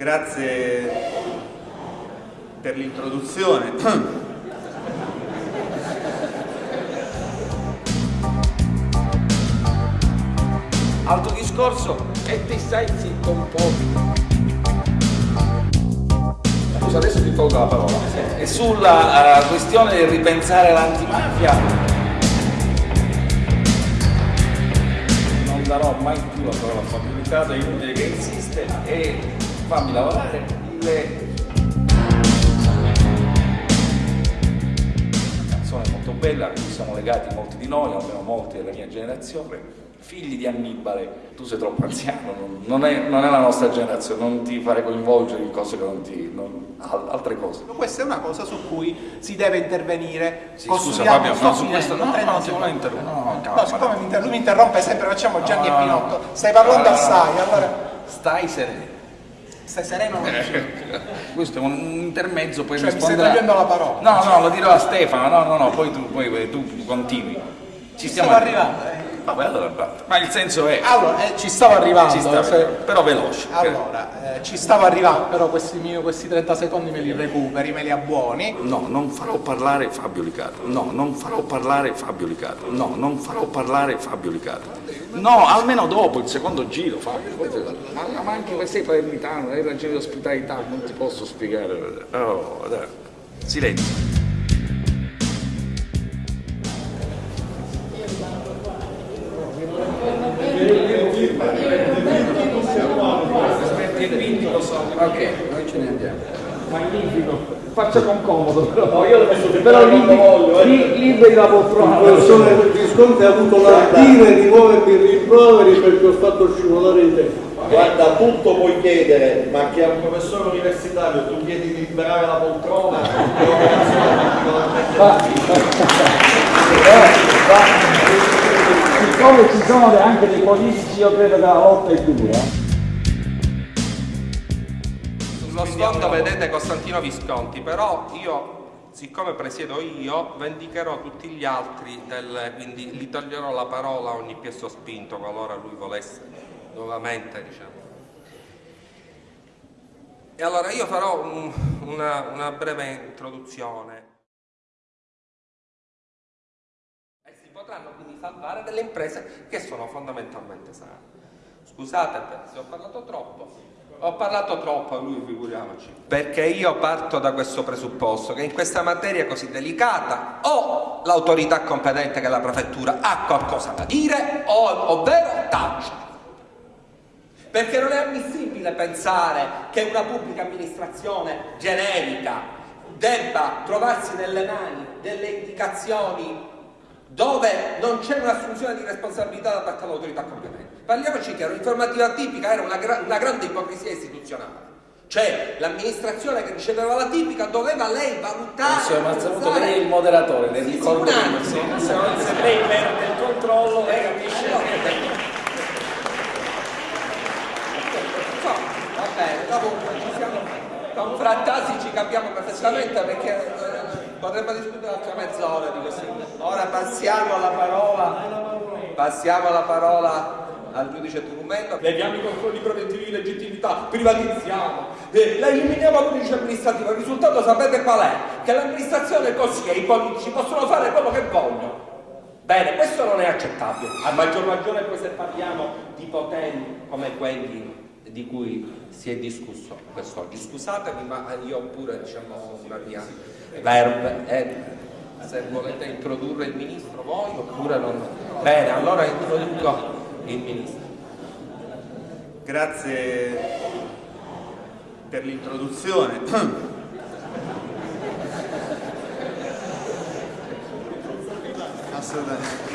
Grazie per l'introduzione. Altro discorso e ti stai zitto un po'. Scusa, adesso ti tolgo la parola. E sulla uh, questione del ripensare l'antimafia non darò mai più la parola a Fabio Riccardo, è inutile che insiste e fammi lavorare le canzone molto bella a cui siamo legati molti di noi, almeno molti della mia generazione figli di Annibale, tu sei troppo anziano, non, non, è, non, è, la nostra generazione, non ti fare coinvolgere in cose che non ti... Non, altre cose. Questa è una cosa su cui si deve intervenire. Sì, scusa Fabio, no, su questo no, no, no, no, no, interrompo. No, no, siccome inter lui mi interrompe sempre, facciamo Gianni e Pinotto, stai parlando assai, allora... Stai sereno. Stai sereno? Questo è un intermezzo, poi cioè, risponderà... mi stai togliendo la parola. No, no, lo dirò a Stefano, no, no, no, poi tu, poi, tu continui. Ci, Ci stiamo arrivando. Eh. Vabbè, allora Ma il senso è... Allora, eh, ci stavo arrivando. Ci stava, se... Però veloce. Allora, eh, ci stavo arrivando, però questi, miei, questi 30 secondi me li recuperi, me li abbuoni. No, non farò parlare Fabio Licato. No, non farò parlare Fabio Licato. No, non farò parlare Fabio Licato. No, almeno dopo il secondo giro, Fabio. Ma, ma anche se sei palermitano, hai ragione di ospitalità, non ti posso spiegare. Oh, dai. Silenzio. Ok, noi ce ne andiamo. Magnifico. Faccia con comodo però. No, io però liberi, voglio, li, liberi la poltrona. Il professore Visconti ha avuto l'ardire di muovermi i rimproveri perché ho fatto scivolare i tempi. Guarda, tutto puoi chiedere, ma che a un professore universitario tu chiedi di liberare la poltrona, siccome ci sono anche dei politici, io credo che la lotta è dura. Sullo sfondo vedete Costantino Visconti, però io, siccome presiedo io, vendicherò tutti gli altri, del, quindi gli toglierò la parola a ogni piesso spinto qualora lui volesse nuovamente, diciamo. E allora io farò un, una, una breve introduzione. E si potranno quindi salvare delle imprese che sono fondamentalmente sane. Scusate se ho parlato troppo, ho parlato troppo a lui, figuriamoci. Perché io parto da questo presupposto, che in questa materia così delicata o l'autorità competente che è la prefettura ha qualcosa da dire, o, ovvero tace. Perché non è ammissibile pensare che una pubblica amministrazione generica debba trovarsi nelle mani delle indicazioni dove non c'è un'assunzione di responsabilità da parte dell'autorità competente. Parliamoci chiaro, l'informativa tipica era una, gra una grande ipocrisia istituzionale. Cioè l'amministrazione che riceveva la tipica doveva lei valutare. Professor Mazzamuto, lei è il moderatore, le ricordo sì, sì, sì, se lei perde il controllo, lei capisce. Va bene, comunque ci siamo confrattati, ci capiamo perfettamente perché eh, potremmo discutere altre mezz'ora di questo. Ora passiamo la parola, passiamo la parola al giudice Turumento, leviamo i controlli preventivi di legittimità, privatizziamo, eh, la eliminiamo al giudice amministrativo, il risultato sapete qual è? Che l'amministrazione così e i politici possono fare quello che vogliono. Bene, questo non è accettabile, a maggior ragione poi se parliamo di poteri come quelli di cui si è discusso quest'oggi. Scusatemi, ma io ho pure diciamo, una mia verve. Eh, se volete introdurre il ministro voi oppure non. Bene, allora introduco il ministro. Grazie per l'introduzione. Assolutamente.